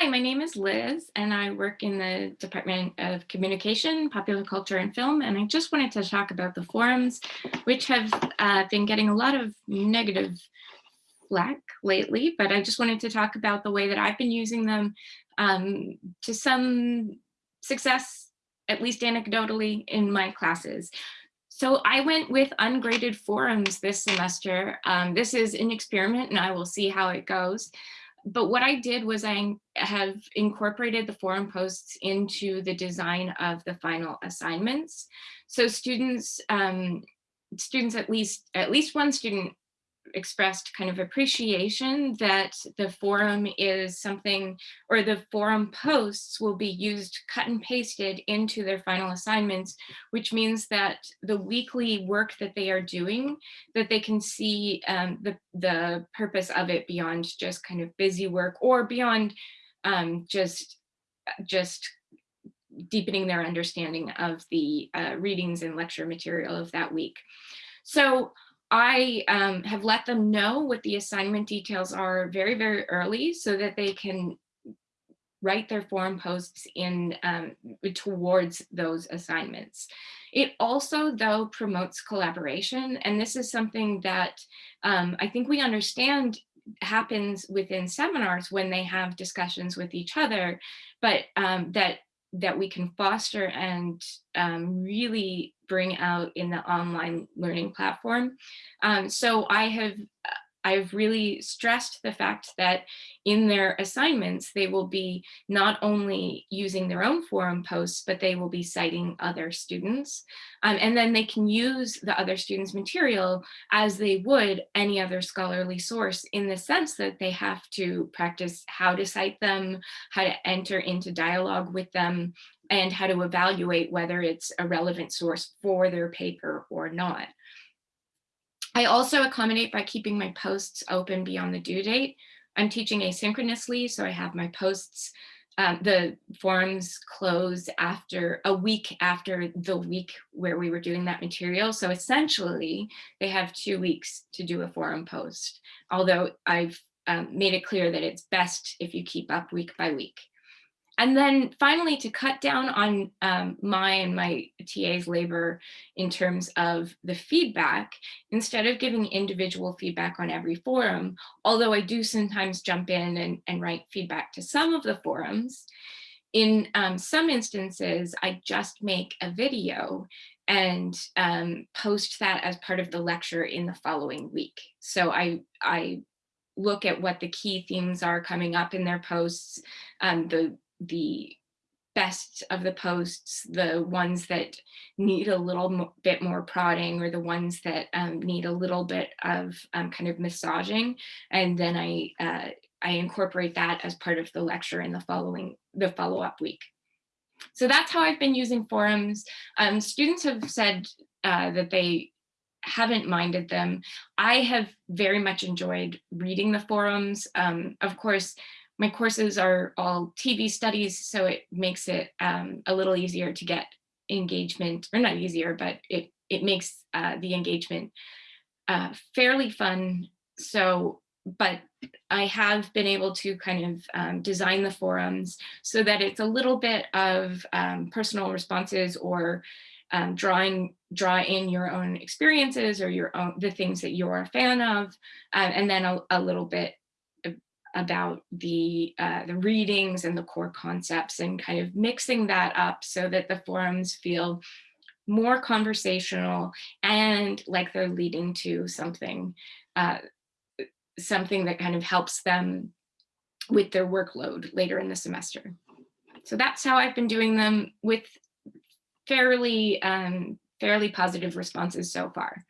Hi, my name is Liz and I work in the Department of Communication, Popular Culture and Film. And I just wanted to talk about the forums, which have uh, been getting a lot of negative flack lately, but I just wanted to talk about the way that I've been using them um, to some success, at least anecdotally, in my classes. So I went with ungraded forums this semester. Um, this is an experiment and I will see how it goes but what I did was I have incorporated the forum posts into the design of the final assignments. So students, um, students at least, at least one student expressed kind of appreciation that the forum is something or the forum posts will be used cut and pasted into their final assignments, which means that the weekly work that they are doing, that they can see um, the, the purpose of it beyond just kind of busy work or beyond um, just, just deepening their understanding of the uh, readings and lecture material of that week. So I um, have let them know what the assignment details are very, very early so that they can write their forum posts in um, towards those assignments. It also, though, promotes collaboration. And this is something that um, I think we understand happens within seminars when they have discussions with each other, but um, that that we can foster and um, really bring out in the online learning platform. Um, so I have I've really stressed the fact that in their assignments, they will be not only using their own forum posts, but they will be citing other students. Um, and then they can use the other students' material as they would any other scholarly source in the sense that they have to practice how to cite them, how to enter into dialogue with them, and how to evaluate whether it's a relevant source for their paper or not. I also accommodate by keeping my posts open beyond the due date. I'm teaching asynchronously, so I have my posts, um, the forums close after a week after the week where we were doing that material. So essentially, they have two weeks to do a forum post, although I've um, made it clear that it's best if you keep up week by week. And then finally, to cut down on um, my and my TA's labor in terms of the feedback, instead of giving individual feedback on every forum, although I do sometimes jump in and, and write feedback to some of the forums, in um, some instances, I just make a video and um, post that as part of the lecture in the following week. So I, I look at what the key themes are coming up in their posts, um, the the best of the posts, the ones that need a little bit more prodding or the ones that um, need a little bit of um, kind of massaging. And then I, uh, I incorporate that as part of the lecture in the following, the follow-up week. So that's how I've been using forums. Um, students have said uh, that they haven't minded them. I have very much enjoyed reading the forums. Um, of course, my courses are all TV studies, so it makes it um, a little easier to get engagement, or not easier, but it, it makes uh, the engagement uh, fairly fun. So, but I have been able to kind of um, design the forums so that it's a little bit of um, personal responses or um, drawing draw in your own experiences or your own the things that you're a fan of uh, and then a, a little bit about the, uh, the readings and the core concepts and kind of mixing that up so that the forums feel more conversational and like they're leading to something, uh, something that kind of helps them with their workload later in the semester. So that's how I've been doing them with fairly, um, fairly positive responses so far.